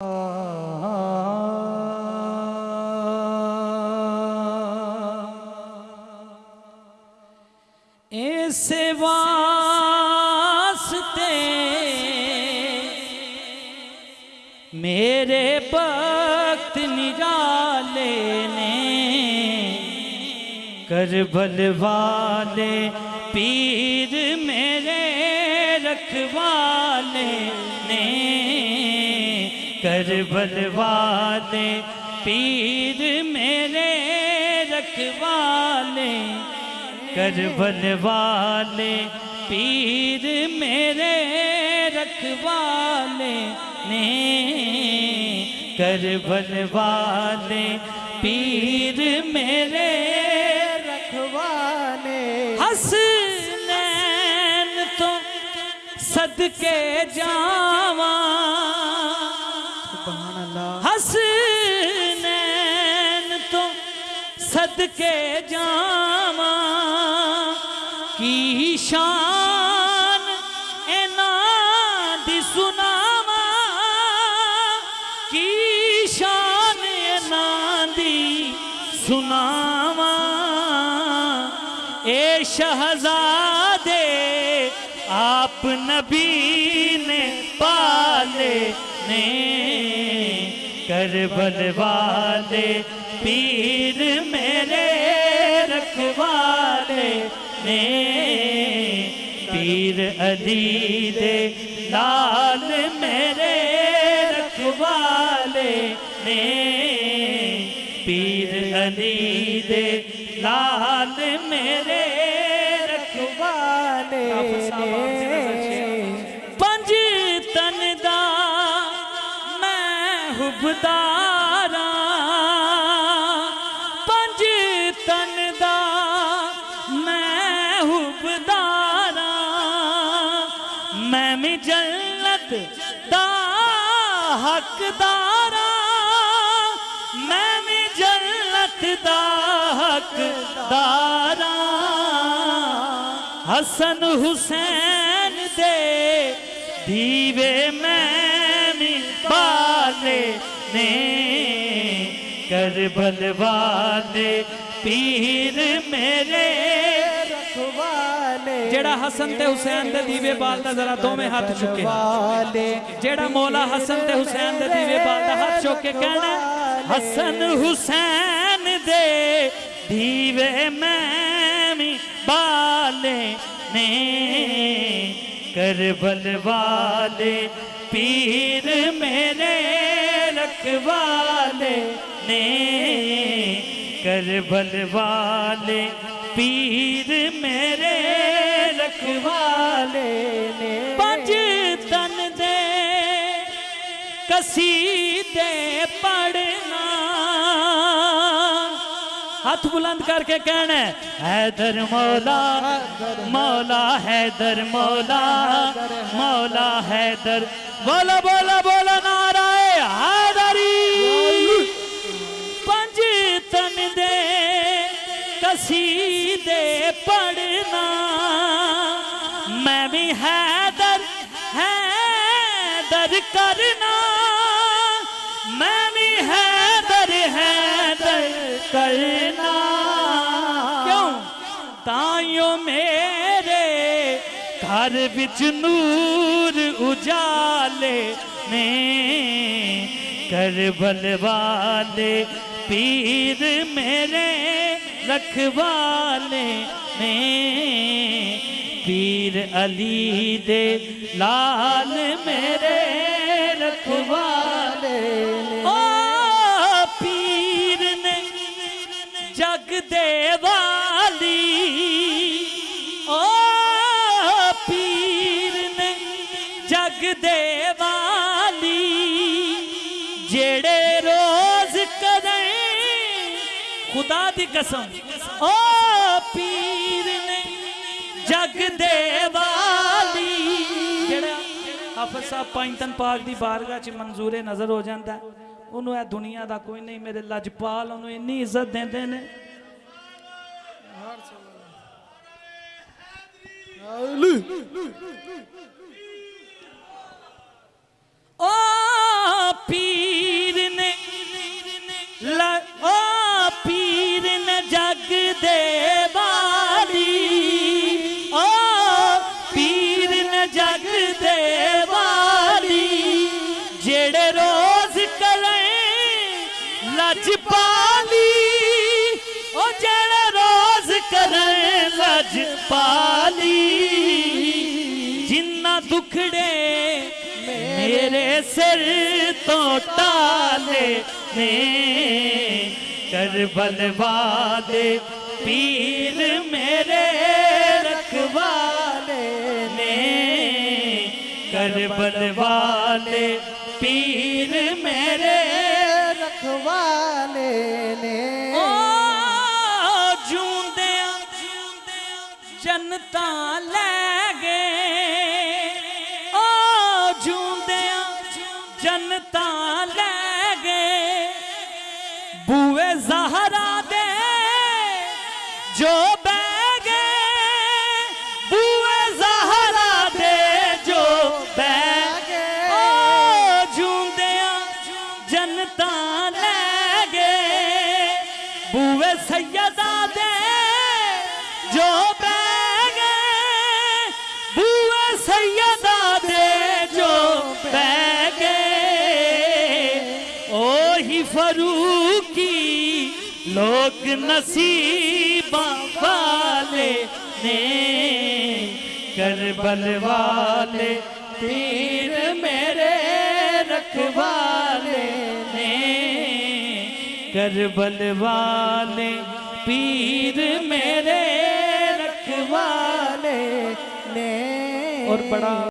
اس واسطے میرے وقت نرالے نے کربل والے پیر میرے رکھوالے نے کربل والے پیر میرے رکھوالے۔ کربل والے پیر میرے رکھوالے۔ نے کربل والے پیر میرے رکھوانے حسنین تو صدقے جاواں۔ حسنین تو صدقے جاواں کی شان اینا دی سناواں کی شان اینا دی سناواں اے شہزادے آپ نبی نے پالے نے کربل والے پیر میرے رکھوالے نے۔ پیر علی دے لال میرے رکھوالے نے۔ پیر علی دے لال میرے میں حبداراں پنج تن دا میں حبداراں میں بھی جنت دا حقداراں میں بھی جنت دا حقداراں حسن حسین دے دیوے میں نے کربل والے پیر میرے جیڑا حسن تے حسین دے دیوے بالدا ذرا دو میں ہاتھ چکے۔ جیڑا مولا حسن تے حسین دے دیوے بالدا ہاتھ چکے کہنا حسن حسین دے دیوے میں بالے نے کربل والے پیر میرے رکھوالے نے کربل والے پیر میرے رکھوالے نے پنج تن دے قصیدے پڑھنا۔ ہاتھ بلند کر کے کہنا ہے، حیدر مولا مولا حیدر مولا مولا حیدر۔ بولا بولا بولا نعرہ حیدری پنج تن دے قصیدے پڑھنا میں بھی حیدر حیدر کرنا میں بھی حیدر حیدر کرنا کیوں تائیوں میرے گھر بچ نور اجالے نے کربل والے، پیر میرے رکھوالے نے پیر علی دے لال میرے رکھوالے او پیر نے جگ دے خدا دی قسم۔ او پیر نے جگ دے والی۔ حافظ صاحب پائنتن پاک دی بارگاہ چ منظور نظر ہو جاندہ ہے۔ انہوں اے دنیا دا کوئی نہیں میرے لجپال انہوں انی عزت دیں دیں نے او لج پالی او جڑے روز کریں لج پالی جنہ دکھڑے میرے سر تو ٹالے نے۔ کربل والے پیر میرے رکھوالے نے۔ کربل والے پیر میرے رکھوالے نے جوندیاں جنتا لے بوئے سیدہ دے، جو بہ گئے بوئے سیدہ دے، جو بہ گئے اوہی فروقی لوگ نصیبہ والے نے۔ کربل والے پیر میرے کربل والے پیر میرے رکھوالے نے اور بڑا